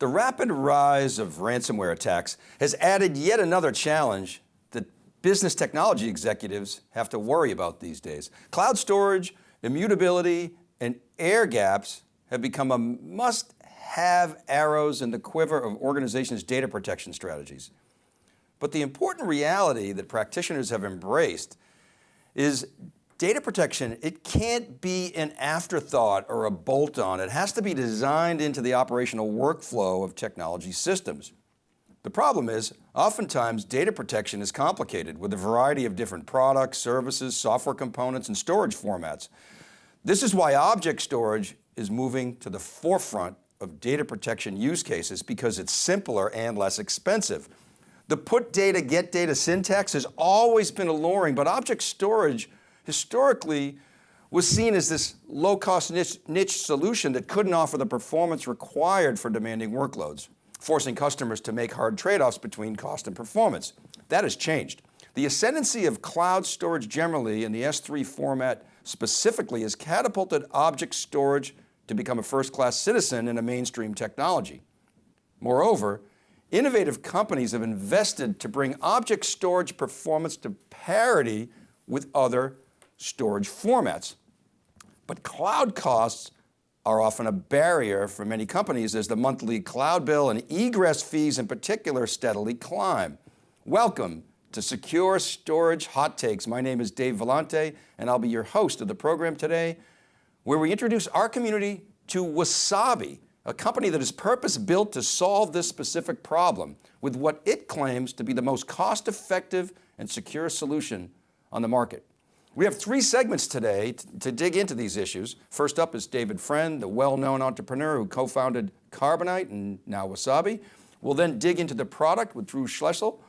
The rapid rise of ransomware attacks has added yet another challenge that business technology executives have to worry about these days. Cloud storage, immutability, and air gaps have become a must-have arrows in the quiver of organizations' data protection strategies. But the important reality that practitioners have embraced is Data protection, it can't be an afterthought or a bolt on. It has to be designed into the operational workflow of technology systems. The problem is, oftentimes data protection is complicated with a variety of different products, services, software components, and storage formats. This is why object storage is moving to the forefront of data protection use cases because it's simpler and less expensive. The put data, get data syntax has always been alluring, but object storage historically was seen as this low cost niche, niche, solution that couldn't offer the performance required for demanding workloads, forcing customers to make hard trade-offs between cost and performance. That has changed. The ascendancy of cloud storage generally and the S3 format specifically has catapulted object storage to become a first-class citizen in a mainstream technology. Moreover, innovative companies have invested to bring object storage performance to parity with other storage formats. But cloud costs are often a barrier for many companies as the monthly cloud bill and egress fees in particular steadily climb. Welcome to Secure Storage Hot Takes. My name is Dave Vellante and I'll be your host of the program today where we introduce our community to Wasabi, a company that is purpose built to solve this specific problem with what it claims to be the most cost effective and secure solution on the market. We have three segments today to dig into these issues. First up is David Friend, the well-known entrepreneur who co-founded Carbonite and now Wasabi. We'll then dig into the product with Drew Schlussel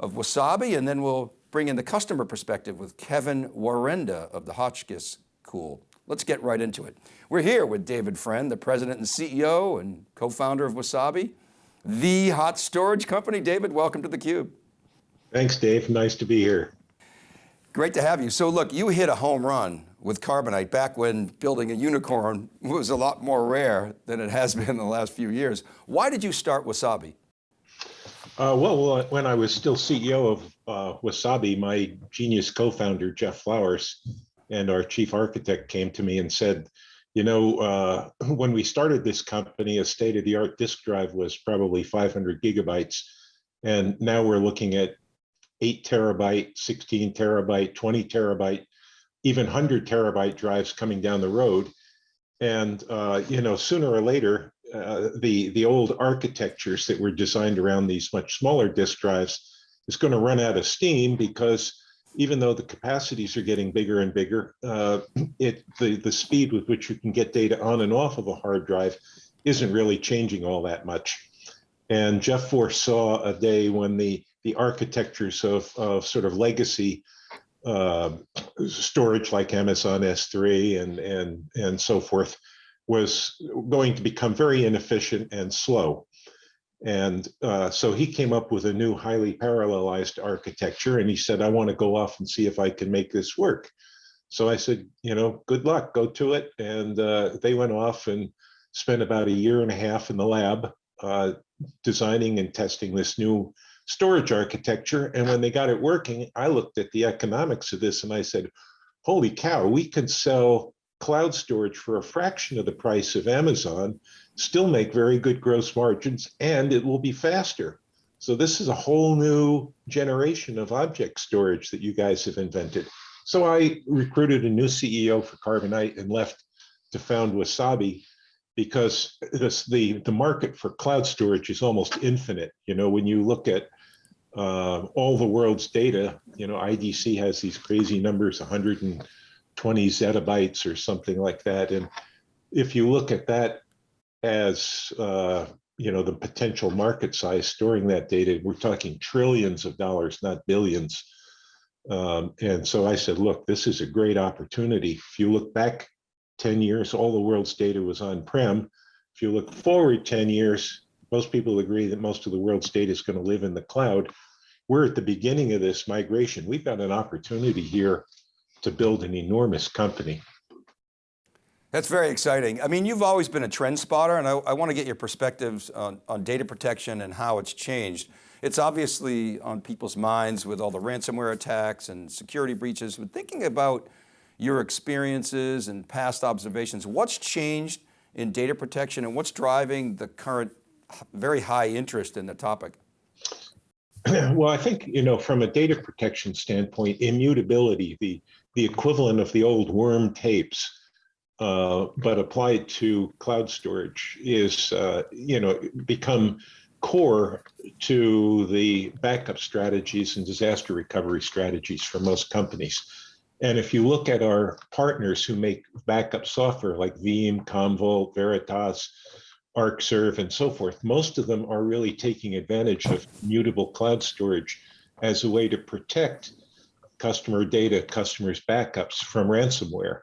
of Wasabi, and then we'll bring in the customer perspective with Kevin Warenda of the Hotchkiss School. Let's get right into it. We're here with David Friend, the president and CEO and co-founder of Wasabi, the hot storage company. David, welcome to theCUBE. Thanks, Dave. Nice to be here. Great to have you. So look, you hit a home run with Carbonite back when building a unicorn was a lot more rare than it has been in the last few years. Why did you start Wasabi? Uh, well, when I was still CEO of uh, Wasabi, my genius co-founder, Jeff Flowers, and our chief architect came to me and said, you know, uh, when we started this company, a state-of-the-art disk drive was probably 500 gigabytes. And now we're looking at eight terabyte, 16 terabyte, 20 terabyte, even 100 terabyte drives coming down the road. And, uh, you know, sooner or later, uh, the, the old architectures that were designed around these much smaller disk drives is going to run out of steam because even though the capacities are getting bigger and bigger, uh, it the, the speed with which you can get data on and off of a hard drive isn't really changing all that much. And Jeff foresaw a day when the the architectures of, of sort of legacy uh, storage like Amazon S3 and, and, and so forth was going to become very inefficient and slow. And uh, so he came up with a new highly parallelized architecture and he said, I want to go off and see if I can make this work. So I said, you know, good luck, go to it. And uh, they went off and spent about a year and a half in the lab uh, designing and testing this new storage architecture. And when they got it working, I looked at the economics of this and I said, holy cow, we can sell cloud storage for a fraction of the price of Amazon, still make very good gross margins, and it will be faster. So this is a whole new generation of object storage that you guys have invented. So I recruited a new CEO for Carbonite and left to found Wasabi because this, the, the market for cloud storage is almost infinite. You know, when you look at uh, all the world's data, you know, IDC has these crazy numbers, 120 zettabytes or something like that. And if you look at that as, uh, you know, the potential market size storing that data, we're talking trillions of dollars, not billions. Um, and so I said, look, this is a great opportunity. If you look back 10 years, all the world's data was on-prem. If you look forward 10 years, most people agree that most of the world's data is going to live in the cloud. We're at the beginning of this migration. We've got an opportunity here to build an enormous company. That's very exciting. I mean, you've always been a trend spotter and I, I want to get your perspectives on, on data protection and how it's changed. It's obviously on people's minds with all the ransomware attacks and security breaches, but thinking about your experiences and past observations, what's changed in data protection and what's driving the current very high interest in the topic? Well, I think, you know, from a data protection standpoint, immutability, the, the equivalent of the old worm tapes, uh, but applied to cloud storage is, uh, you know, become core to the backup strategies and disaster recovery strategies for most companies. And if you look at our partners who make backup software like Veeam, Commvault, Veritas, ArcServe, and so forth, most of them are really taking advantage of mutable cloud storage as a way to protect customer data, customers' backups from ransomware.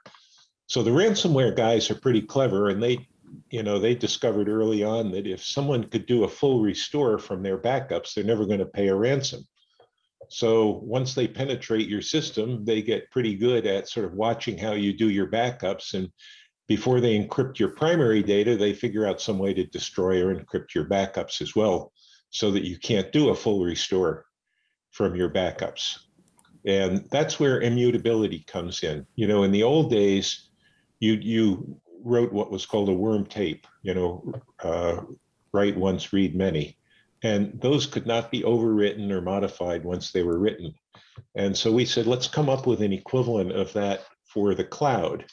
So the ransomware guys are pretty clever and they, you know, they discovered early on that if someone could do a full restore from their backups, they're never going to pay a ransom. So once they penetrate your system, they get pretty good at sort of watching how you do your backups. And before they encrypt your primary data, they figure out some way to destroy or encrypt your backups as well, so that you can't do a full restore from your backups. And that's where immutability comes in. You know, in the old days, you you wrote what was called a worm tape, you know, uh, write once, read many. And those could not be overwritten or modified once they were written. And so we said, let's come up with an equivalent of that for the cloud.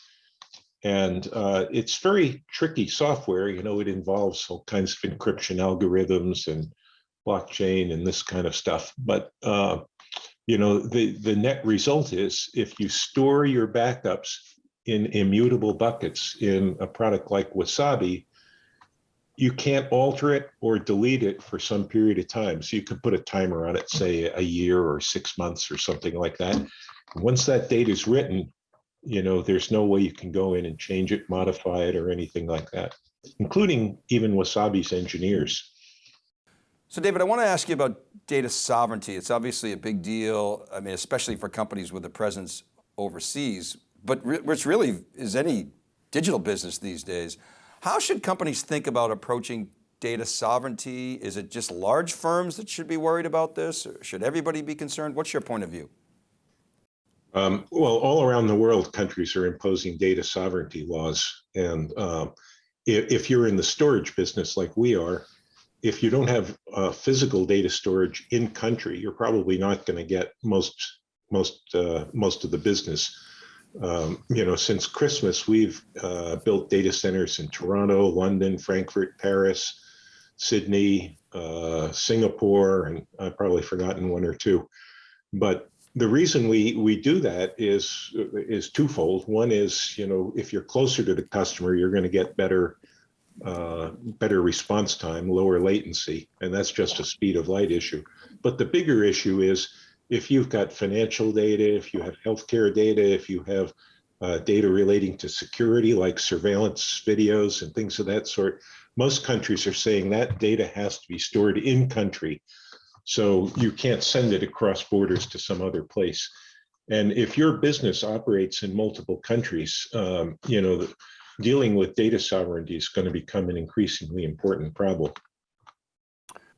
And uh, it's very tricky software. You know, it involves all kinds of encryption algorithms and blockchain and this kind of stuff. But, uh, you know, the, the net result is if you store your backups in immutable buckets in a product like Wasabi, you can't alter it or delete it for some period of time. So you could put a timer on it, say a year or six months or something like that. Once that date is written, you know, there's no way you can go in and change it, modify it, or anything like that, including even Wasabi's engineers. So David, I want to ask you about data sovereignty. It's obviously a big deal. I mean, especially for companies with a presence overseas, but which really is any digital business these days. How should companies think about approaching data sovereignty? Is it just large firms that should be worried about this? Or should everybody be concerned? What's your point of view? Um, well, all around the world, countries are imposing data sovereignty laws. And um, if, if, you're in the storage business like we are, if you don't have uh, physical data storage in country, you're probably not going to get most most uh, most of the business um, you know, since Christmas, we've uh, built data centers in Toronto, London, Frankfurt, Paris, Sydney, uh, Singapore, and I've probably forgotten one or two. But the reason we we do that is is twofold. One is, you know, if you're closer to the customer, you're going to get better uh, better response time, lower latency, and that's just a speed of light issue. But the bigger issue is if you've got financial data, if you have healthcare data, if you have uh, data relating to security, like surveillance videos and things of that sort, most countries are saying that data has to be stored in country. So you can't send it across borders to some other place. And if your business operates in multiple countries, um, you know, dealing with data sovereignty is going to become an increasingly important problem.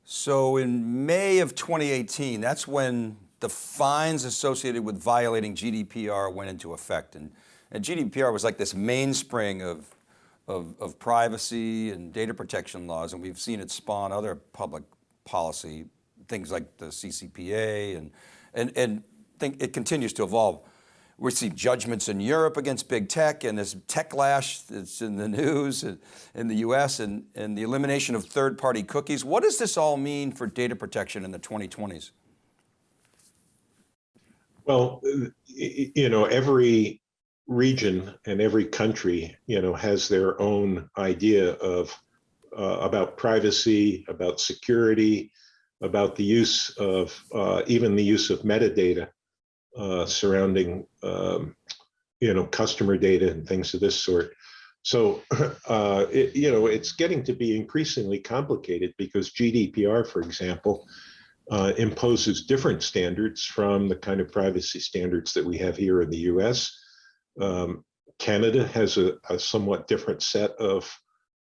So in May of 2018, that's when the fines associated with violating GDPR went into effect. And, and GDPR was like this mainspring of, of, of, privacy and data protection laws. And we've seen it spawn other public policy, things like the CCPA and, and, and think it continues to evolve. We see judgments in Europe against big tech and this techlash that's in the news in the US and, and the elimination of third-party cookies. What does this all mean for data protection in the 2020s? Well, you know, every region and every country, you know, has their own idea of uh, about privacy, about security, about the use of uh, even the use of metadata uh, surrounding, um, you know, customer data and things of this sort. So, uh, it, you know, it's getting to be increasingly complicated because GDPR, for example, uh, imposes different standards from the kind of privacy standards that we have here in the US. Um, Canada has a, a somewhat different set of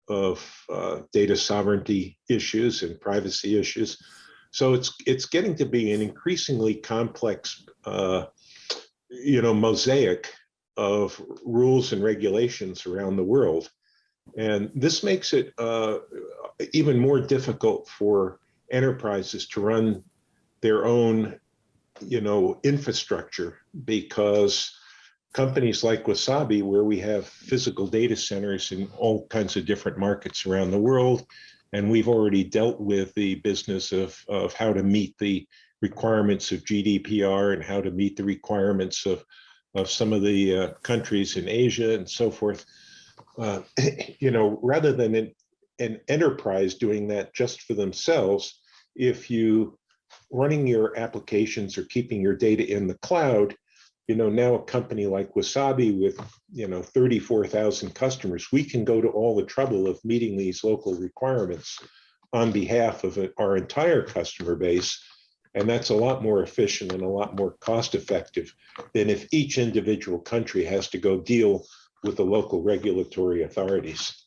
of uh, data sovereignty issues and privacy issues. So it's it's getting to be an increasingly complex, uh, you know, mosaic of rules and regulations around the world, and this makes it uh, even more difficult for enterprises to run their own, you know, infrastructure because companies like Wasabi, where we have physical data centers in all kinds of different markets around the world, and we've already dealt with the business of, of how to meet the requirements of GDPR and how to meet the requirements of, of some of the uh, countries in Asia and so forth. Uh, you know, rather than an, an enterprise doing that just for themselves, if you running your applications or keeping your data in the cloud, you know, now a company like Wasabi with, you know, 34,000 customers, we can go to all the trouble of meeting these local requirements on behalf of our entire customer base. And that's a lot more efficient and a lot more cost effective than if each individual country has to go deal with the local regulatory authorities.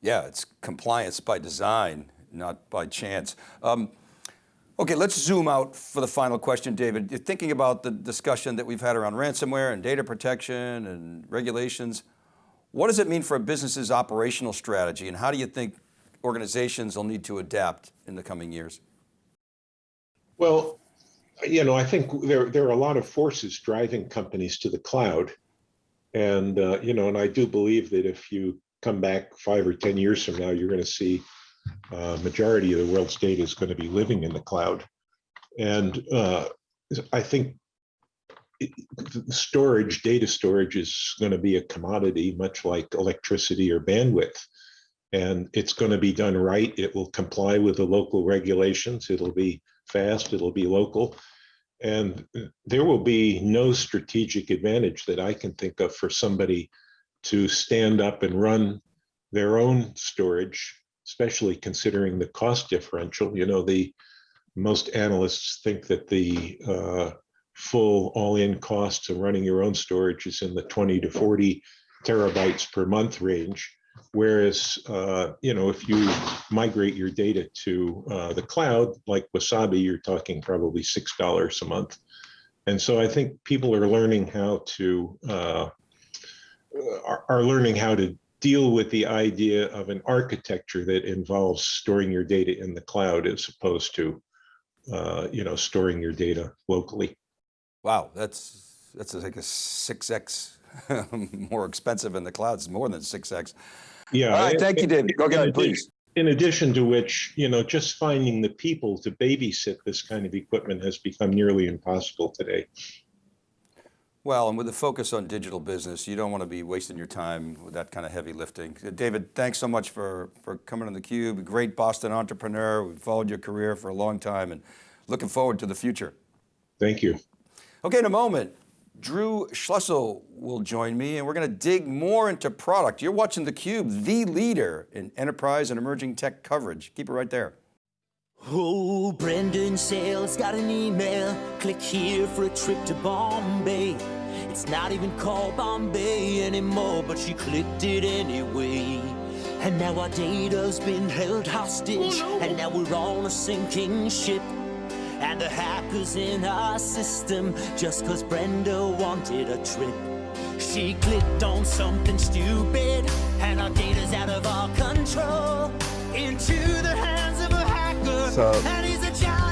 Yeah, it's compliance by design, not by chance. Um, Okay, let's zoom out for the final question, David. You're thinking about the discussion that we've had around ransomware and data protection and regulations. What does it mean for a business's operational strategy and how do you think organizations will need to adapt in the coming years? Well, you know, I think there, there are a lot of forces driving companies to the cloud. And, uh, you know, and I do believe that if you come back five or 10 years from now, you're going to see uh, majority of the world's data is going to be living in the cloud. And uh, I think storage, data storage is going to be a commodity, much like electricity or bandwidth. And it's going to be done right. It will comply with the local regulations. It'll be fast. It'll be local. And there will be no strategic advantage that I can think of for somebody to stand up and run their own storage especially considering the cost differential. You know, the most analysts think that the uh, full all-in costs of running your own storage is in the 20 to 40 terabytes per month range. Whereas, uh, you know, if you migrate your data to uh, the cloud, like Wasabi, you're talking probably $6 a month. And so I think people are learning how to, uh, are, are learning how to deal with the idea of an architecture that involves storing your data in the cloud as opposed to, uh, you know, storing your data locally. Wow, that's that's like a six x more expensive in the cloud. It's more than six x. Yeah. All right, thank you, David. Go ahead, please. In addition to which, you know, just finding the people to babysit this kind of equipment has become nearly impossible today. Well, and with the focus on digital business, you don't want to be wasting your time with that kind of heavy lifting. Uh, David, thanks so much for, for coming on theCUBE. Great Boston entrepreneur. We've followed your career for a long time and looking forward to the future. Thank you. Okay, in a moment, Drew Schlussel will join me and we're going to dig more into product. You're watching theCUBE, the leader in enterprise and emerging tech coverage. Keep it right there. Oh, Brendan Sales got an email. Click here for a trip to Bombay. It's not even called Bombay anymore, but she clicked it anyway. And now our data's been held hostage, oh, no. and now we're on a sinking ship. And the hackers in our system, just cause Brenda wanted a trip. She clicked on something stupid, and our data's out of our control. Into the hands of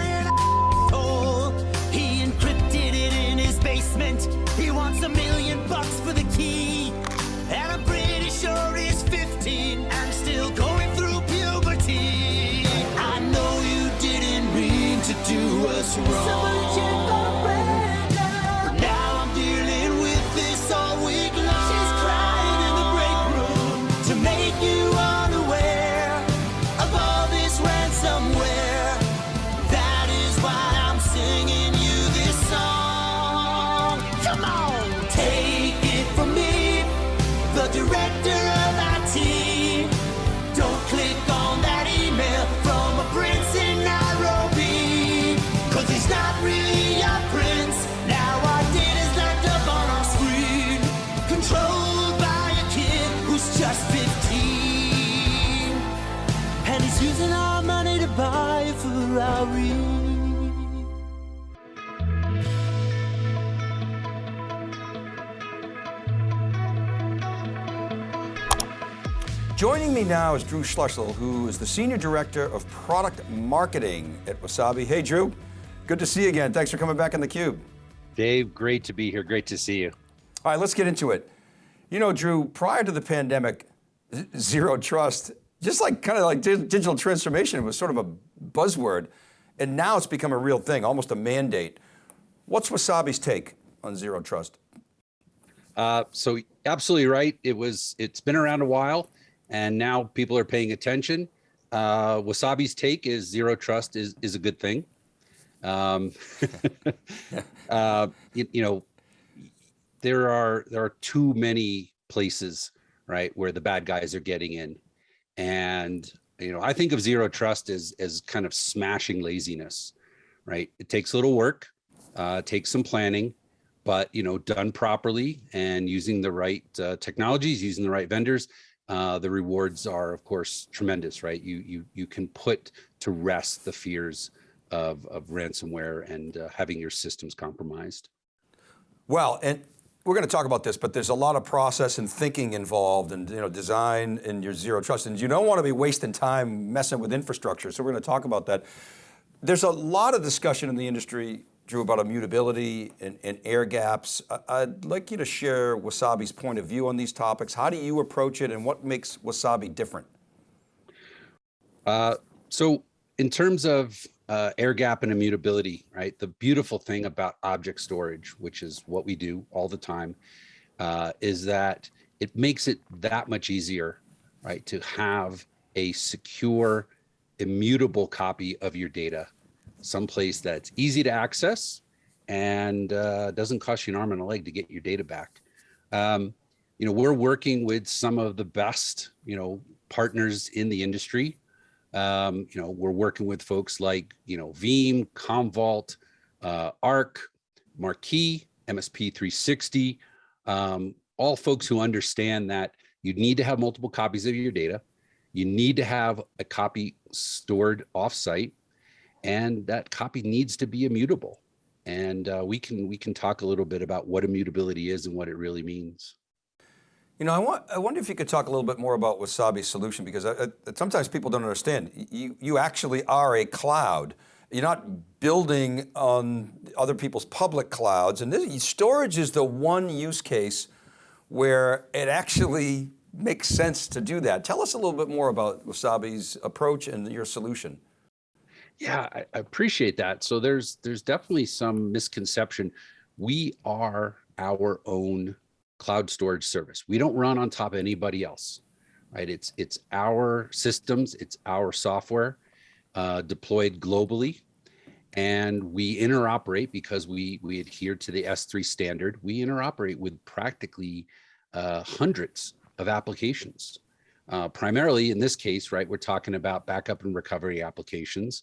Joining me now is Drew Schlussel, who is the Senior Director of Product Marketing at Wasabi. Hey, Drew. Good to see you again. Thanks for coming back on theCUBE. Dave, great to be here. Great to see you. All right, let's get into it. You know, Drew, prior to the pandemic, zero trust, just like kind of like digital transformation was sort of a buzzword. And now it's become a real thing, almost a mandate. What's Wasabi's take on zero trust? Uh, so absolutely right. It was, it's been around a while and now people are paying attention. Uh, Wasabi's take is zero trust is, is a good thing. Um, uh, you, you know, there are, there are too many places, right, where the bad guys are getting in. And, you know, I think of zero trust as, as kind of smashing laziness, right? It takes a little work, uh, takes some planning, but, you know, done properly and using the right uh, technologies, using the right vendors, uh, the rewards are, of course, tremendous, right? You you you can put to rest the fears of of ransomware and uh, having your systems compromised. Well, and we're going to talk about this, but there's a lot of process and thinking involved and you know, design and your zero trust. And you don't want to be wasting time messing with infrastructure. So we're going to talk about that. There's a lot of discussion in the industry, Drew, about immutability and, and air gaps. I'd like you to share Wasabi's point of view on these topics. How do you approach it and what makes Wasabi different? Uh, so in terms of uh, air gap and immutability, right? The beautiful thing about object storage, which is what we do all the time, uh, is that it makes it that much easier, right? To have a secure, immutable copy of your data, someplace that's easy to access and uh, doesn't cost you an arm and a leg to get your data back. Um, you know, we're working with some of the best, you know, partners in the industry um, you know, we're working with folks like, you know, Veeam, Commvault, uh, ARC, Marquee, MSP 360, um, all folks who understand that you need to have multiple copies of your data. You need to have a copy stored offsite and that copy needs to be immutable. And uh, we can we can talk a little bit about what immutability is and what it really means. You know, I, want, I wonder if you could talk a little bit more about Wasabi's solution because I, I, sometimes people don't understand. You, you actually are a cloud. You're not building on other people's public clouds. And this, storage is the one use case where it actually makes sense to do that. Tell us a little bit more about Wasabi's approach and your solution. Yeah, I, appreciate that. So there's there's definitely some misconception. We are our own cloud storage service. We don't run on top of anybody else, right? It's, it's our systems, it's our software uh, deployed globally. And we interoperate because we, we adhere to the S3 standard. We interoperate with practically uh, hundreds of applications. Uh, primarily in this case, right, we're talking about backup and recovery applications.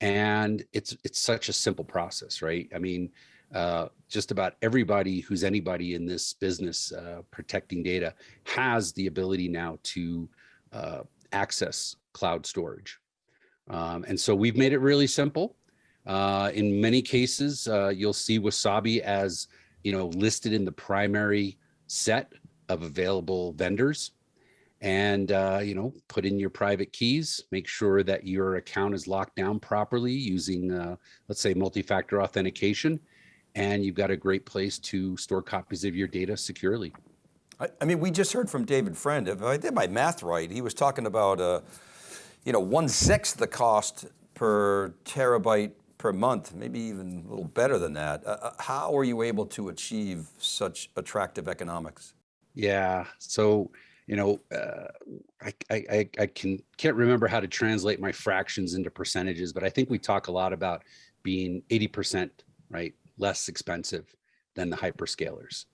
And it's, it's such a simple process, right? I mean, uh, just about everybody who's anybody in this business uh, protecting data has the ability now to uh, access cloud storage. Um, and so we've made it really simple. Uh, in many cases, uh, you'll see Wasabi as you know listed in the primary set of available vendors and uh, you know put in your private keys make sure that your account is locked down properly using uh, let's say multi-factor authentication and you've got a great place to store copies of your data securely. I, I mean, we just heard from David Friend. If I did my math right, he was talking about, uh, you know, one sixth the cost per terabyte per month, maybe even a little better than that. Uh, uh how are you able to achieve such attractive economics? Yeah, so, you know, uh, I, I, I can, can't remember how to translate my fractions into percentages, but I think we talk a lot about being 80%, right? less expensive than the hyperscalers.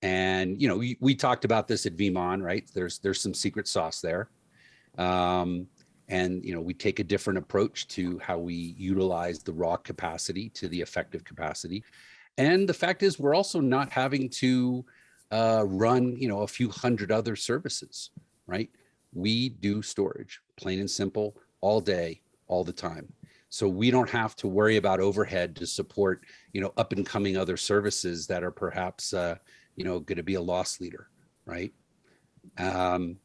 And, you know, we, we talked about this at VeeamON, right? There's, there's some secret sauce there. Um, and, you know, we take a different approach to how we utilize the raw capacity to the effective capacity. And the fact is we're also not having to uh, run, you know, a few hundred other services, right? We do storage, plain and simple. all day, all the time. So we don't have to worry about overhead to support, you know, up and coming other services that are perhaps, uh, you know, going to be a loss leader, right? Um,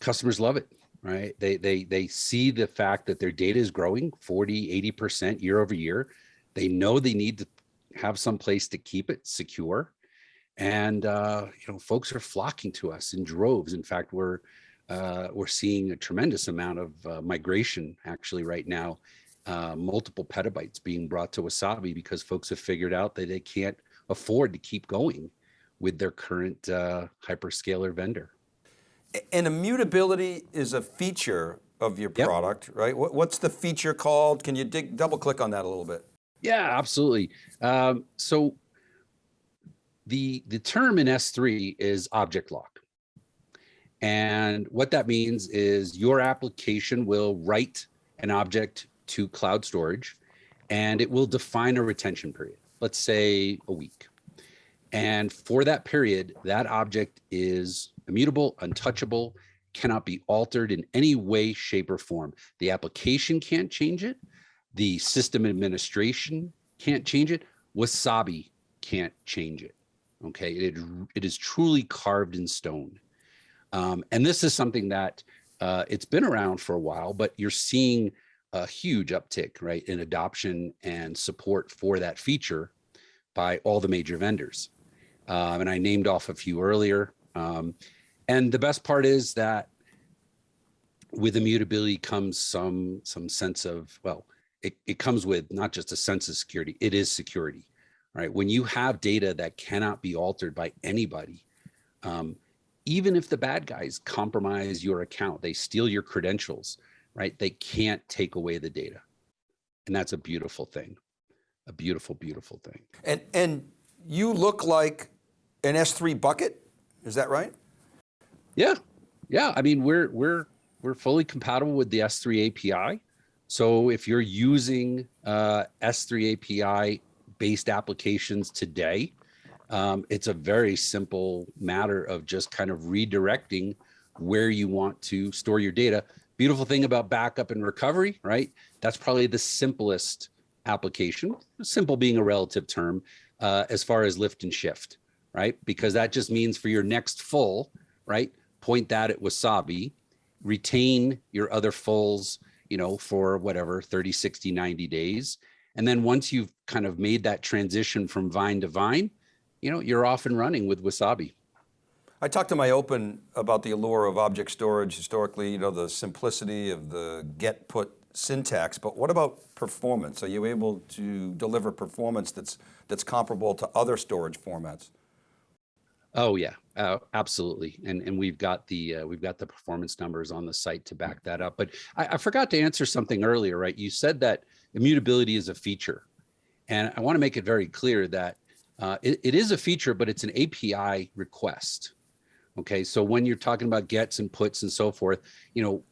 customers love it, right? They, they, they see the fact that their data is growing 40, 80% year over year. They know they need to have some place to keep it secure. And, uh, you know, folks are flocking to us in droves. In fact, we're, uh, we're seeing a tremendous amount of uh, migration actually right now, uh, multiple petabytes being brought to Wasabi because folks have figured out that they can't afford to keep going with their current uh, hyperscaler vendor. And immutability is a feature of your Yep. product, right? What's the feature called? Can you dig, double click on that a little bit? Yeah, absolutely. Um, so the the term in S3 is object lock. And what that means is your application will write an object to cloud storage and it will define a retention period, let's say a week. And for that period, that object is immutable, untouchable, cannot be altered in any way, shape, or form. The application can't change it. The system administration can't change it. Wasabi can't change it. Okay, it, it is truly carved in stone. Um, and this is something that uh, it's been around for a while, but you're seeing a huge uptick, right, in adoption and support for that feature by all the major vendors. Um, and I named off a few earlier. Um, and the best part is that with immutability comes some some sense of well, it, it comes with not just a sense of security, it is security, right? When you have data that cannot be altered by anybody, um, even if the bad guys compromise your account, they steal your credentials, right? They can't take away the data. And that's a beautiful thing, a beautiful, beautiful thing. And, and you look like an S3 bucket, is that right? Yeah, yeah. I mean, we're we're we're fully compatible with the S3 API. So if you're using uh, S3 API based applications today, um, it's a very simple matter of just kind of redirecting where you want to store your data. Beautiful thing about backup and recovery, right? That's probably the simplest application, simple being a relative term, uh, as far as lift and shift, right? Because that just means for your next full, right? Point that at Wasabi, retain your other fulls, you know, for whatever, 30, 60, 90 days. And then once you've kind of made that transition from vine to vine, you know, you're off and running with Wasabi. I talked to my open about the allure of object storage historically, you know, the simplicity of the get put syntax, but what about performance? Are you able to deliver performance that's, that's comparable to other storage formats? Oh yeah, uh, absolutely. And and we've got the uh, we've got the performance numbers on the site to back that up. But I, I forgot to answer something earlier, right? You said that immutability is a feature, and I want to make it very clear that uh, it, it is a feature, but it's an API request. Okay, so when you're talking about gets and puts and so forth, you know,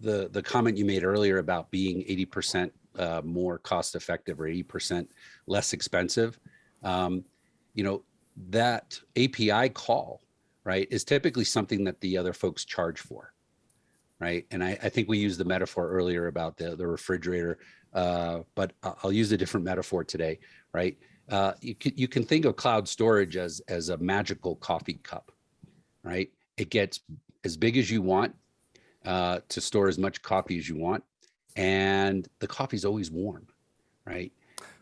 the the comment you made earlier about being 80% uh, more cost effective or 80% less expensive, um, you know, that API call, right, is typically something that the other folks charge for, right? And I, I think we used the metaphor earlier about the, the refrigerator, uh, but I'll use a different metaphor today, right? Uh, you, can, you can think of cloud storage as, as a magical coffee cup, right? It gets as big as you want uh, to store as much coffee as you want, and the coffee's always warm, right?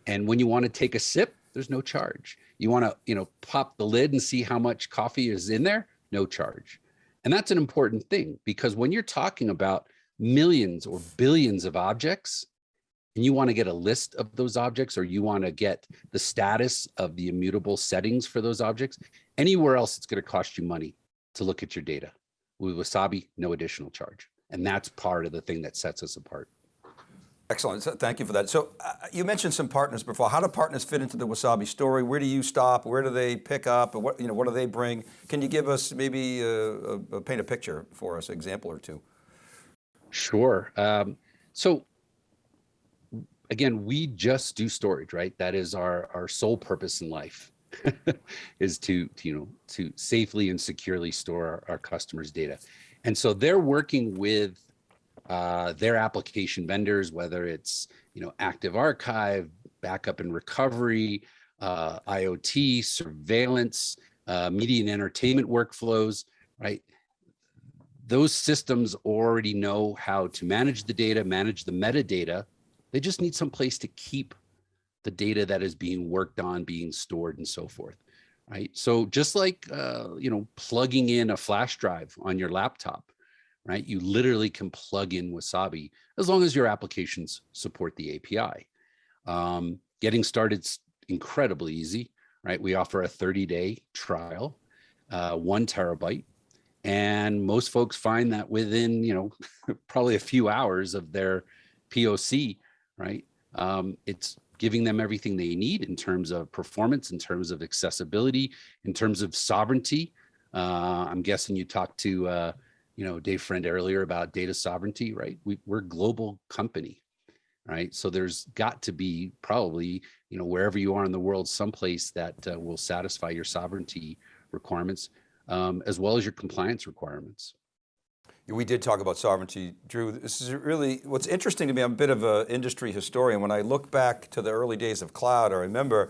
And when you want to take a sip, there's no charge. You want to, you know, pop the lid and see how much coffee is in there, no charge. And that's an important thing because when you're talking about millions or billions of objects and you want to get a list of those objects or you want to get the status of the immutable settings for those objects, anywhere else it's going to cost you money to look at your data. With Wasabi, no additional charge. And that's part of the thing that sets us apart. Excellent, So, thank you for that. So uh, you mentioned some partners before. How do partners fit into the Wasabi story? Where do you stop? Where do they pick up? What, you know, what do they bring? Can you give us maybe, uh, a, a, paint a picture for us, example or two? Sure. Um, so again, we just do storage, right? That is our, our sole purpose in life is to, to, you know, to safely and securely store our, our customers' data. And so they're working with uh, their application vendors, whether it's you know Active Archive, backup and recovery, uh, IoT, surveillance, uh, media and entertainment workflows, right? Those systems already know how to manage the data, manage the metadata. They just need some place to keep the data that is being worked on, being stored and so forth, right? So just like, uh, you know, plugging in a flash drive on your laptop, right? You literally can plug in Wasabi as long as your applications support the API. Um, getting started is incredibly easy, right? We offer a 30 day trial, uh, one terabyte. And most folks find that within, you know, probably a few hours of their POC, right? Um, it's giving them everything they need in terms of performance, in terms of accessibility, in terms of sovereignty. Uh, I'm guessing you talked to, uh, you know, Dave Friend earlier about data sovereignty, right? We, we're a global company, right? So there's got to be probably, you know, wherever you are in the world, someplace that uh, will satisfy your sovereignty requirements, um, as well as your compliance requirements. We did talk about sovereignty, Drew. This is really, what's interesting to me, I'm a bit of an industry historian. When I look back to the early days of cloud, I remember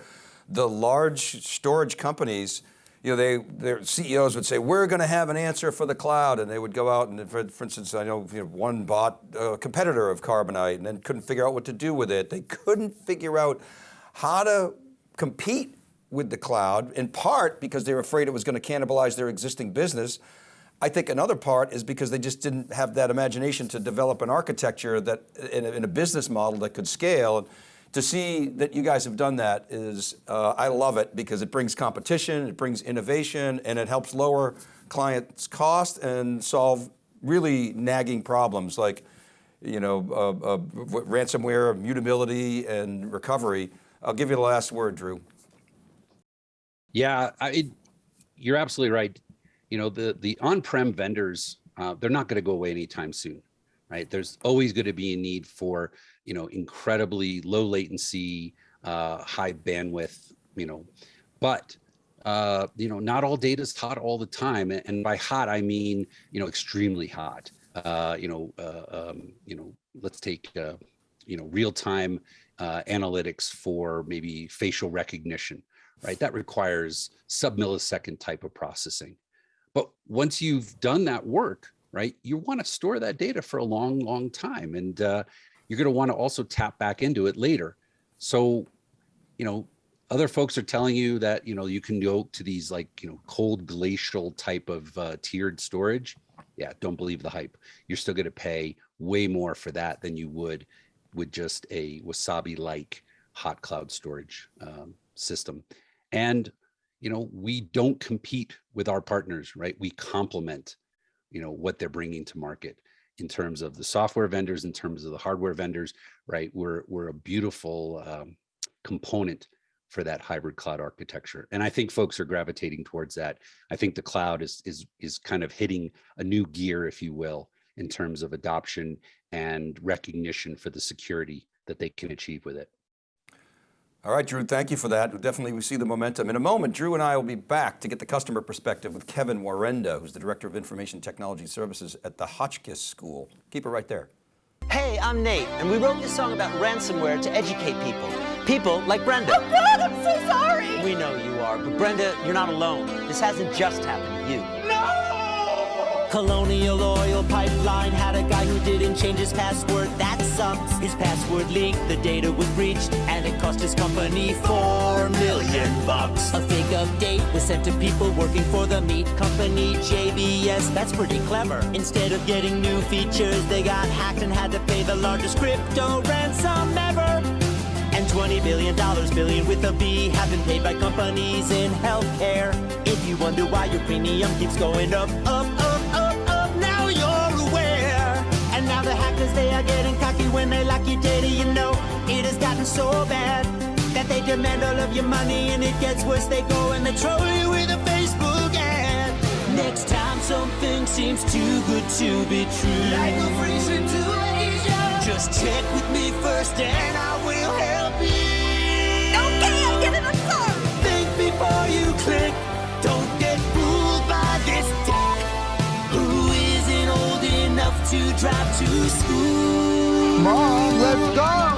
the large storage companies, you know, they, their CEOs would say, we're going to have an answer for the cloud. And they would go out and for, for instance, I know, you know one bought a competitor of Carbonite and then couldn't figure out what to do with it. They couldn't figure out how to compete with the cloud in part because they were afraid it was going to cannibalize their existing business. I think another part is because they just didn't have that imagination to develop an architecture that in a, in a business model that could scale. To see that you guys have done that is, uh, I love it because it brings competition, it brings innovation, and it helps lower clients' cost and solve really nagging problems like, you know, uh, uh, ransomware, mutability, and recovery. I'll give you the last word, Drew. Yeah, I, you're absolutely right you know, the, the on-prem vendors, uh, they're not going to go away anytime soon, right? There's always going to be a need for, you know, incredibly low latency, uh, high bandwidth, you know, but, uh, you know, not all data is hot all the time. And by hot, I mean, you know, extremely hot. Uh, you know, uh, um, you know, let's take, uh, you know, real-time uh, analytics for maybe facial recognition, right? That requires sub-millisecond type of processing. But once you've done that work, right, you want to store that data for a long, long time. And uh, you're going to want to also tap back into it later. So, you know, other folks are telling you that, you know, you can go to these like, you know, cold glacial type of uh, tiered storage. Yeah, don't believe the hype. You're still going to pay way more for that than you would with just a Wasabi-like hot cloud storage um, system. And you know, we don't compete with our partners, right? We complement, you know, what they're bringing to market in terms of the software vendors, in terms of the hardware vendors, right? We're, we're a beautiful um, component for that hybrid cloud architecture. And I think folks are gravitating towards that. I think the cloud is, is, is kind of hitting a new gear, if you will, in terms of adoption and recognition for the security that they can achieve with it. All right, Drew, thank you for that. Definitely we see the momentum. In a moment, Drew and I will be back to get the customer perspective with Kevin Warenda, who's the Director of Information Technology Services at the Hotchkiss School. Keep it right there. Hey, I'm Nate, and we wrote this song about ransomware to educate people. People like Brenda. Oh God, I'm so sorry! We know you are, but Brenda, you're not alone. This hasn't just happened to you. Colonial oil pipeline had a guy who didn't change his password. That sucks. His password leaked, the data was breached, and it cost his company four million bucks. A fake update was sent to people working for the meat company JBS. That's pretty clever. Instead of getting new features, they got hacked and had to pay the largest crypto ransom ever. And $20 billion, billion billion with a B, have been paid by companies in healthcare. If you wonder why your premium keeps going up, up, up, they are getting cocky when they lock your data, you know. It has gotten so bad that they demand all of your money and it gets worse. They go and they troll you with a Facebook ad. Next time something seems too good to be true. Like a free situation. Just check with me first and I will help to drive to school. Mom, let's go!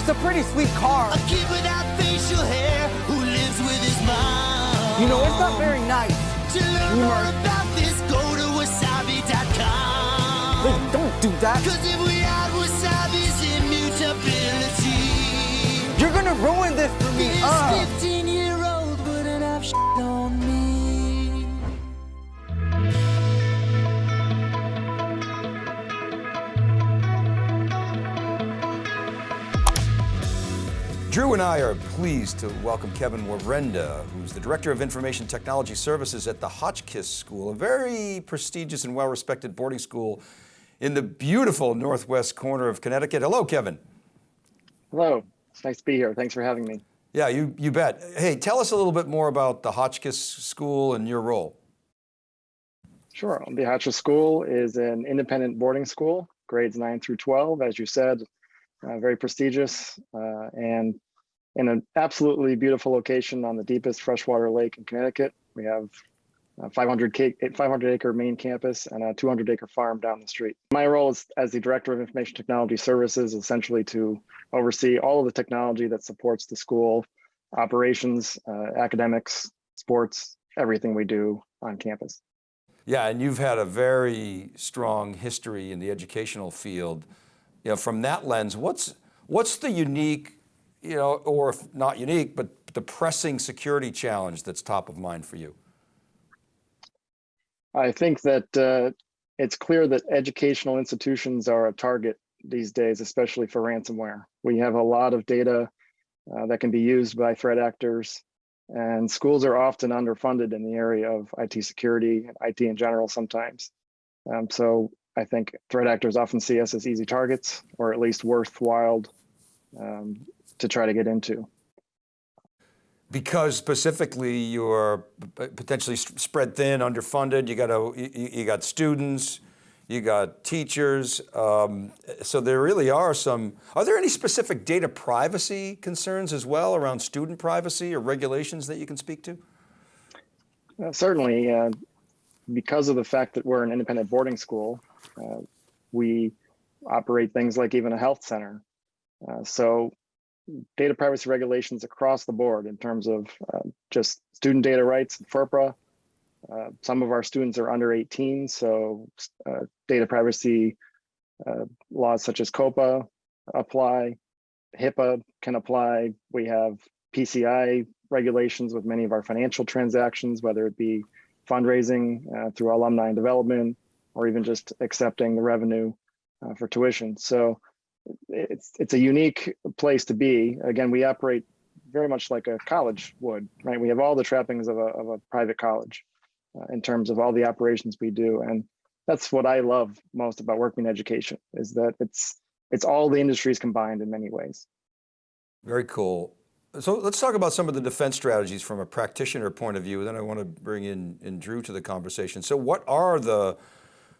It's a pretty sweet car. A kid without facial hair who lives with his mom. You know, it's not very nice. To learn more about this, go to wasabi.com. Please don't do that. Cause if we had wasabi's immutability, You're gonna ruin this for me. this Drew and I are pleased to welcome Kevin Warenda, who's the Director of Information Technology Services at the Hotchkiss School, a very prestigious and well-respected boarding school in the beautiful northwest corner of Connecticut. Hello, Kevin. Hello, it's nice to be here. Thanks for having me. Yeah, you, you bet. Hey, tell us a little bit more about the Hotchkiss School and your role. Sure. The Hotchkiss School is an independent boarding school, grades 9 through 12, as you said, uh, very prestigious uh, and in an absolutely beautiful location on the deepest freshwater lake in Connecticut. We have a 500, 500 acre main campus and a 200 acre farm down the street. My role is as the Director of Information Technology Services, essentially to oversee all of the technology that supports the school operations, uh, academics, sports, everything we do on campus. Yeah, and you've had a very strong history in the educational field. You know, from that lens, what's what's the unique, you know, or if not unique, but the pressing security challenge that's top of mind for you? I think that uh, it's clear that educational institutions are a target these days, especially for ransomware. We have a lot of data uh, that can be used by threat actors, and schools are often underfunded in the area of IT security, IT in general sometimes. Um, so I think threat actors often see us as easy targets, or at least worthwhile um, to try to get into. Because specifically you're potentially spread thin, underfunded, you got a, you, you got students, you got teachers, um, so there really are some, are there any specific data privacy concerns as well around student privacy or regulations that you can speak to? Uh, certainly, uh, because of the fact that we're an independent boarding school, uh, we operate things like even a health center. Uh, so, data privacy regulations across the board in terms of uh, just student data rights, and FERPA. Uh, some of our students are under 18, so uh, data privacy uh, laws such as COPPA apply. HIPAA can apply. We have PCI regulations with many of our financial transactions, whether it be fundraising uh, through alumni and development, or even just accepting the revenue uh, for tuition. So it's it's a unique place to be. Again, we operate very much like a college would, right? We have all the trappings of a of a private college uh, in terms of all the operations we do, and that's what I love most about working in education is that it's it's all the industries combined in many ways. Very cool. So let's talk about some of the defense strategies from a practitioner point of view. Then I want to bring in, in Drew to the conversation. So what are the,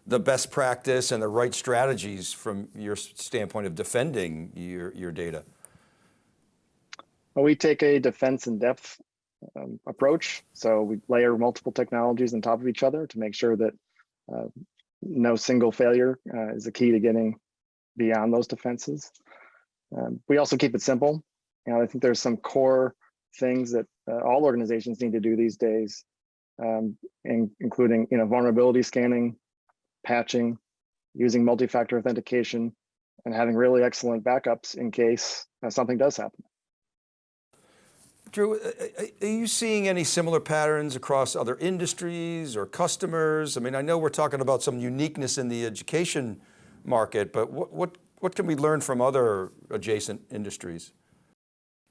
the best practice and the right strategies from your standpoint of defending your, your data? Well, we take a defense in depth um, approach. So we layer multiple technologies on top of each other to make sure that uh, no single failure uh, is the key to getting beyond those defenses. Um, we also keep it simple. You know, I think there's some core things that uh, all organizations need to do these days, um, in, including you know vulnerability scanning, patching, using multi-factor authentication, and having really excellent backups in case uh, something does happen. Drew, uh, uh, are you seeing any similar patterns across other industries or customers? I mean, I know we're talking about some uniqueness in the education market, but what, what, what can we learn from other adjacent industries?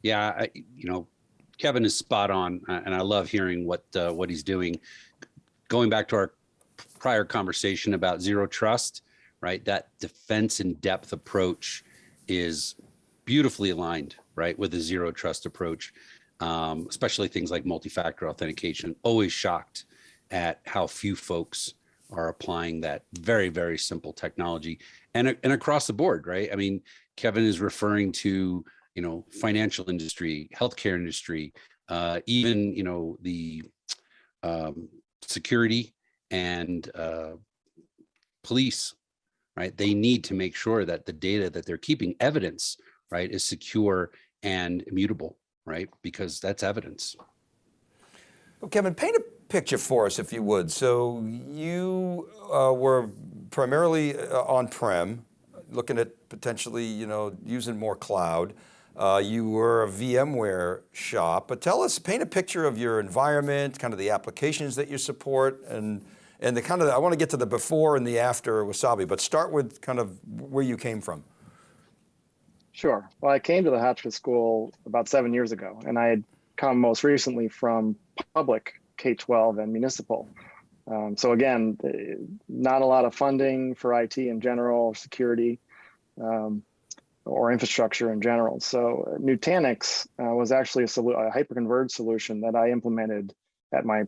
Yeah, I, you know, Kevin is spot on, uh, and I love hearing what uh, what he's doing. Going back to our prior conversation about zero trust, right? That defense in depth approach is beautifully aligned, right, with a zero trust approach. um, especially things like multi-factor authentication. Always shocked at how few folks are applying that very, very simple technology and, and across the board, right? I mean, Kevin is referring to, you know, financial industry, healthcare industry, uh, even, you know, the um, security and uh, police, right? They need to make sure that the data that they're keeping evidence, right, is secure and immutable, right? Because that's evidence. Well, Kevin, paint a picture for us, if you would. So you uh, were primarily uh, on-prem, looking at potentially, you know, using more cloud. Uh, you were a VMware shop, but tell us, paint a picture of your environment, kind of the applications that you support, and and the kind of, I want to get to the before and the after Wasabi, but start with kind of where you came from. Sure. Well, I came to the Hotchkiss School about seven years ago, and I had come most recently from public K-12 and municipal. Um, so again, not a lot of funding for IT in general, security, um, or infrastructure in general. So uh, Nutanix uh, was actually a, a hyperconverged solution that I implemented at my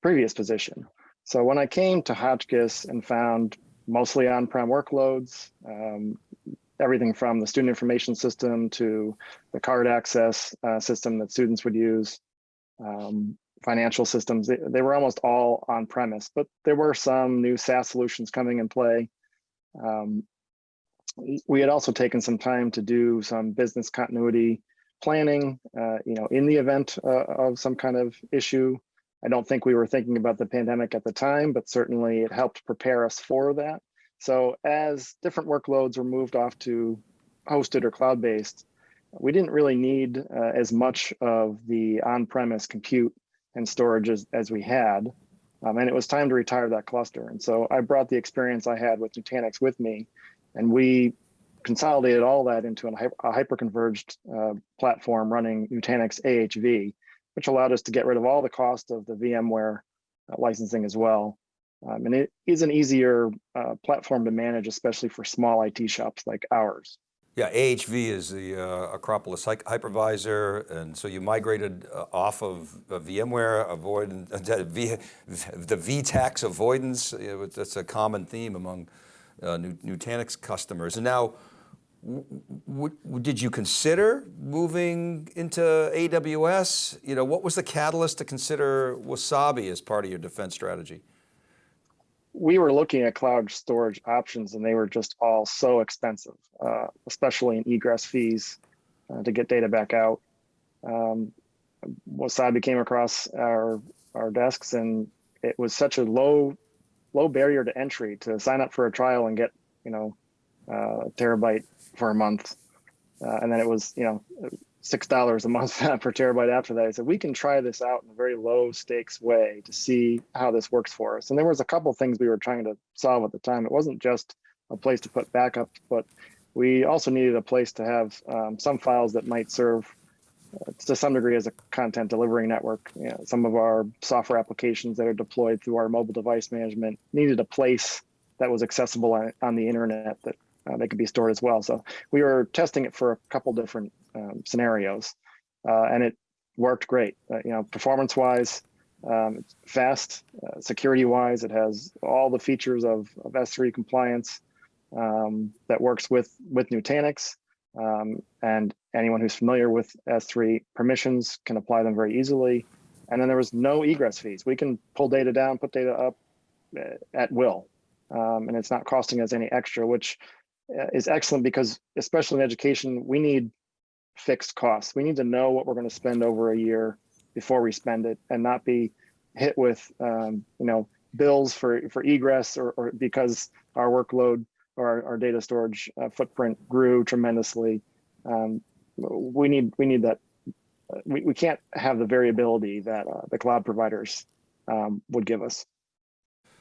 previous position. So when I came to Hotchkiss and found mostly on-prem workloads, um, everything from the student information system to the card access uh, system that students would use, um, financial systems, they, they, were almost all on premise, but there were some new SaaS solutions coming in play. Um, we had also taken some time to do some business continuity planning, uh, you know, in the event uh, of some kind of issue. I don't think we were thinking about the pandemic at the time, but certainly it helped prepare us for that. So as different workloads were moved off to hosted or cloud-based, we didn't really need uh, as much of the on-premise compute and storage as, as we had. Um, and it was time to retire that cluster. And so I brought the experience I had with Nutanix with me, and we consolidated all that into a, hyper-converged uh, platform running Nutanix AHV, which allowed us to get rid of all the cost of the VMware uh, licensing as well. Um, and it is an easier uh, platform to manage, especially for small IT shops like ours. Yeah, AHV is the uh, Acropolis hypervisor, and so you migrated uh, off of uh, VMware, avoid the, v, the vTax avoidance. You know, that's a common theme among uh, Nutanix customers. And now, did you consider moving into AWS? You know, what was the catalyst to consider Wasabi as part of your defense strategy? we were looking at cloud storage options and they were just all so expensive, uh, especially in egress fees uh, to get data back out. Um, Wasabi came across our our desks and it was such a low low barrier to entry to sign up for a trial and get you know uh, terabyte for a month, uh, and then it was you know six dollars a month per terabyte after that. I said we can try this out in a very low stakes way to see how this works for us. And there was a couple things we were trying to solve at the time. It wasn't just a place to put backups, but we also needed a place to have um, some files that might serve uh, to some degree as a content delivery network. You know, some of our software applications that are deployed through our mobile device management needed a place that was accessible on, on the internet that uh, they could be stored as well. So we were testing it for a couple different um, scenarios, uh, and it worked great. Uh, you know, performance-wise, um, fast, uh, security-wise, it has all the features of, of S3 compliance um, that works with with Nutanix. Um, and anyone who's familiar with S3 permissions can apply them very easily. And then there was no egress fees. We can pull data down, put data up uh, at will. Um, and it's not costing us any extra, which is excellent because especially in education, we need fixed costs. We need to know what we're going to spend over a year before we spend it and not be hit with, um, you know, bills for, for egress or, or because our workload or our, our data storage uh, footprint grew tremendously. Um, we need we need that. Uh, we, we can't have the variability that uh, the cloud providers um, would give us.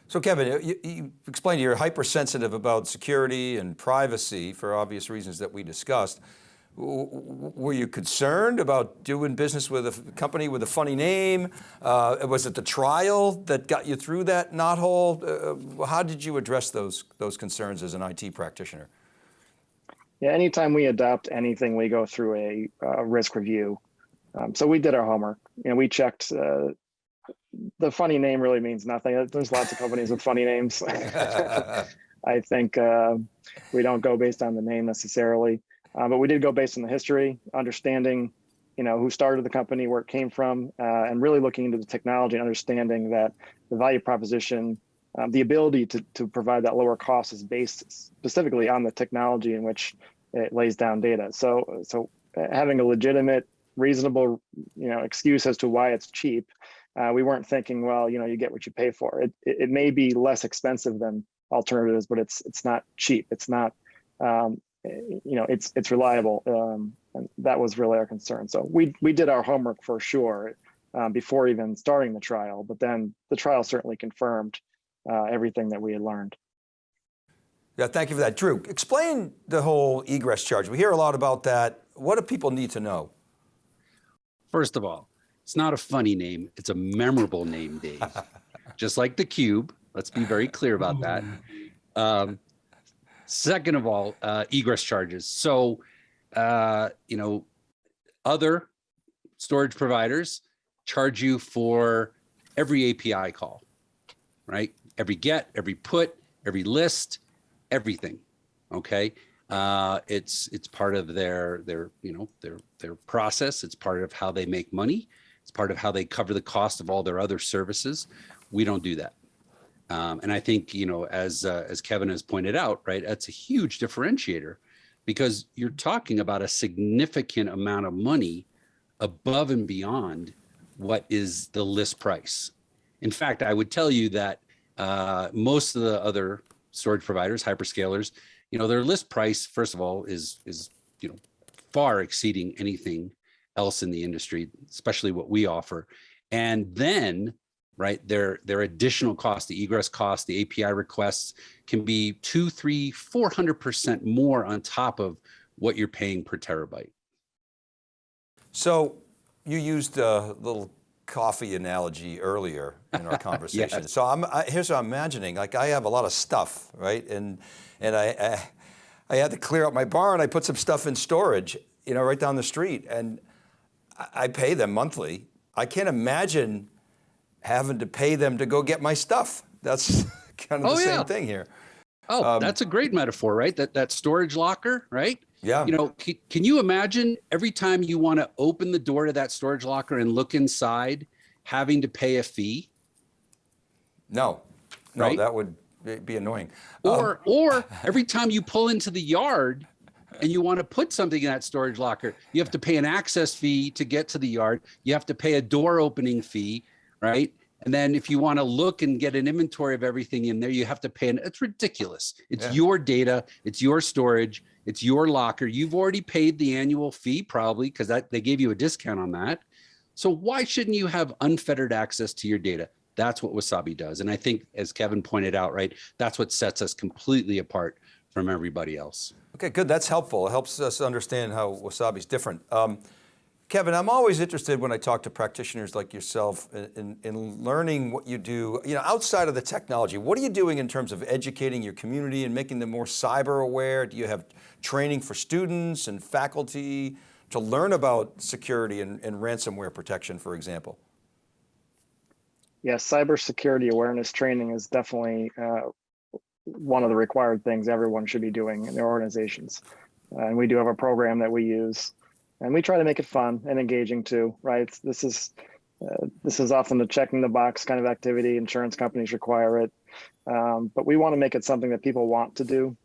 So Kevin, you, you explained you're hypersensitive about security and privacy for obvious reasons that we discussed. Were you concerned about doing business with a company with a funny name? Uh, was it the trial that got you through that knothole? Uh, how did you address those, those concerns as an IT practitioner? Yeah, anytime we adopt anything, we go through a, a risk review. Um, so we did our homework. Know, we checked. Uh, the funny name really means nothing. There's lots of companies with funny names. I think uh, we don't go based on the name necessarily, uh, but we did go based on the history, understanding, you know, who started the company, where it came from, uh, and really looking into the technology and understanding that the value proposition, um, the ability to, to provide that lower cost is based specifically on the technology in which it lays down data. So, so having a legitimate, reasonable, you know, excuse as to why it's cheap, uh, we weren't thinking, well, you know, you get what you pay for. It, it, it may be less expensive than alternatives, but it's it's not cheap. It's not, um, you know, it's it's reliable. Um, and that was really our concern. So we we did our homework for sure um, before even starting the trial. But then the trial certainly confirmed uh, everything that we had learned. Yeah, thank you for that. Drew, explain the whole egress charge. We hear a lot about that. What do people need to know? First of all, it's not a funny name. It's a memorable name, Dave. Just like theCUBE. Let's be very clear about that. Um, second of all, uh, egress charges. So, uh, you know, other storage providers charge you for every API call, right? Every get, every put, every list, everything. Okay. Uh, it's it's part of their their you know their their process. It's part of how they make money. It's part of how they cover the cost of all their other services. We don't do that. Um, and I think, you know, as uh, as Kevin has pointed out, right, that's a huge differentiator because you're talking about a significant amount of money above and beyond what is the list price. In fact, I would tell you that uh, most of the other storage providers, hyperscalers, you know, their list price, first of all, is is you know far exceeding anything else in the industry, especially what we offer. And then right? Their their additional cost, the egress cost, the API requests can be two, three, four hundred percent more on top of what you're paying per terabyte. So you used a little coffee analogy earlier in our conversation. yes. So I'm, I, here's what I'm imagining. Like I have a lot of stuff, right? And and I, I I had to clear out my barn. I put some stuff in storage, you know, right down the street, and I pay them monthly. I can't imagine having to pay them to go get my stuff. That's kind of oh, the yeah. same thing here. Oh, um, that's a great metaphor, right? That that storage locker, right? Yeah. You know, can, can you imagine every time you want to open the door to that storage locker and look inside, having to pay a fee? No, no, right? that would be annoying. Or, um, or every time you pull into the yard and you want to put something in that storage locker, you have to pay an access fee to get to the yard. You have to pay a door opening fee right? And then if you want to look and get an inventory of everything in there, you have to pay. An, it's ridiculous. It's yeah. your data. It's your storage. It's your locker. You've already paid the annual fee probably because that they gave you a discount on that. So why shouldn't you have unfettered access to your data? That's what Wasabi does. And I think as Kevin pointed out, right, that's what sets us completely apart from everybody else. Okay, good. That's helpful. It helps us understand how Wasabi's different. Um, Kevin, I'm always interested when I talk to practitioners like yourself in, in, learning what you do, you know, outside of the technology. What are you doing in terms of educating your community and making them more cyber aware? Do you have training for students and faculty to learn about security and, and ransomware protection, for example? Yes, cybersecurity awareness training is definitely uh, one of the required things everyone should be doing in their organizations. Uh, and we do have a program that we use and we try to make it fun and engaging too, right? This is uh, this is often the checking the box kind of activity. Insurance companies require it, um, but we want to make it something that people want to do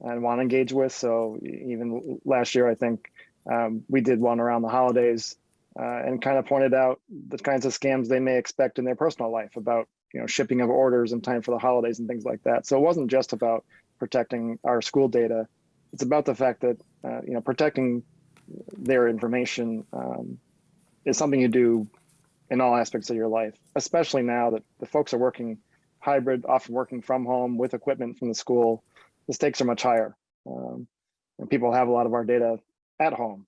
and want to engage with. So even last year, I think um, we did one around the holidays uh, and kind of pointed out the kinds of scams they may expect in their personal life about you know shipping of orders in time for the holidays and things like that. So it wasn't just about protecting our school data; it's about the fact that uh, you know protecting their information um, is something you do in all aspects of your life, especially now that the folks are working hybrid, often working from home with equipment from the school. The stakes are much higher. Um, and people have a lot of our data at home.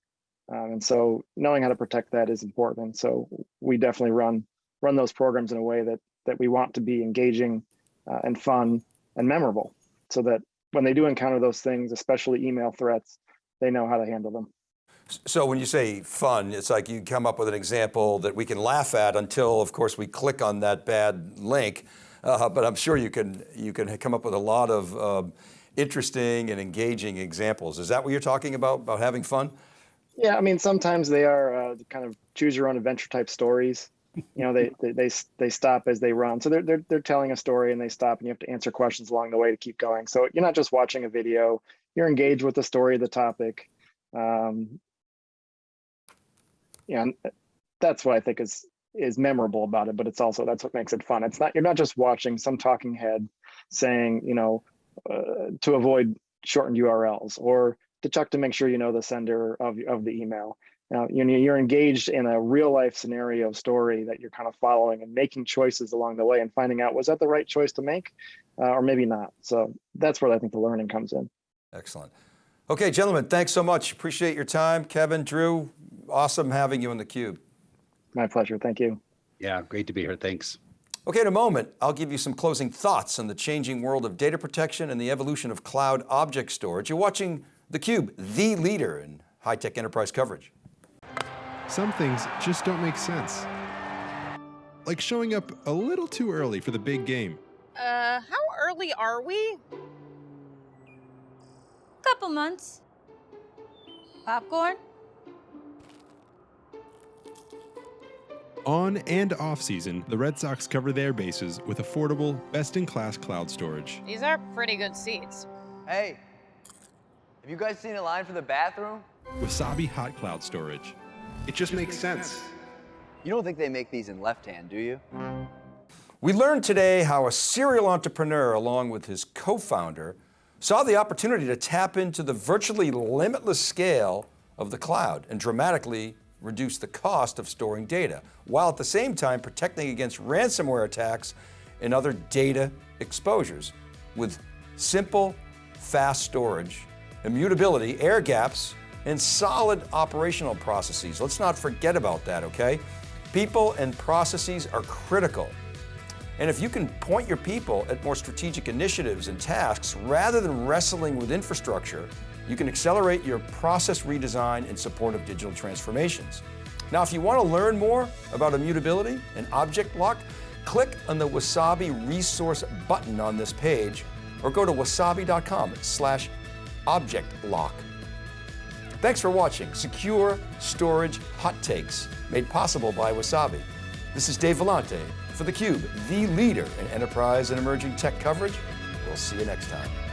Um, and so knowing how to protect that is important. so we definitely run run those programs in a way that that we want to be engaging uh, and fun and memorable so that when they do encounter those things, especially email threats, they know how to handle them. So when you say fun, it's like you come up with an example that we can laugh at until, of course, we click on that bad link. Uh, but I'm sure you can you can come up with a lot of um, interesting and engaging examples. Is that what you're talking about? About having fun? Yeah, I mean, sometimes they are uh, kind of choose your own adventure type stories. You know, they, they they they stop as they run. So they're they're they're telling a story and they stop, and you have to answer questions along the way to keep going. So you're not just watching a video; you're engaged with the story, of the topic. Um, yeah, and that's what I think is is memorable about it. But it's also that's what makes it fun. It's not you're not just watching some talking head saying, you know, uh, to avoid shortened URLs or to check to make sure you know the sender of, of the email. Now, you know, you're engaged in a real life scenario story that you're kind of following and making choices along the way and finding out was that the right choice to make uh, or maybe not. So that's where I think the learning comes in. Excellent. Okay, gentlemen, thanks so much. Appreciate your time. Kevin, Drew, awesome having you in theCUBE. My pleasure, thank you. Yeah, great to be here, thanks. Okay, in a moment, I'll give you some closing thoughts on the changing world of data protection and the evolution of cloud object storage. You're watching theCUBE, the leader in high-tech enterprise coverage. Some things just don't make sense. Like showing up a little too early for the big game. Uh, how early are we? Couple months. Popcorn? On and off season, the Red Sox cover their bases with affordable, best-in-class cloud storage. These are pretty good seats. Hey, have you guys seen a line for the bathroom? Wasabi Hot Cloud Storage. It just makes sense. You don't think they make these in left hand, do you? We learned today how a serial entrepreneur, along with his co-founder, saw the opportunity to tap into the virtually limitless scale of the cloud and dramatically reduce the cost of storing data, while at the same time protecting against ransomware attacks and other data exposures with simple, fast storage, immutability, air gaps, and solid operational processes. Let's not forget about that, okay? People and processes are critical. And if you can point your people at more strategic initiatives and tasks rather than wrestling with infrastructure, you can accelerate your process redesign in support of digital transformations. Now, if you want to learn more about immutability and object lock, click on the Wasabi resource button on this page or go to wasabi.com slash object lock. Thanks for watching Secure Storage Hot Takes, made possible by Wasabi. This is Dave Vellante for theCUBE, the leader in enterprise and emerging tech coverage. We'll see you next time.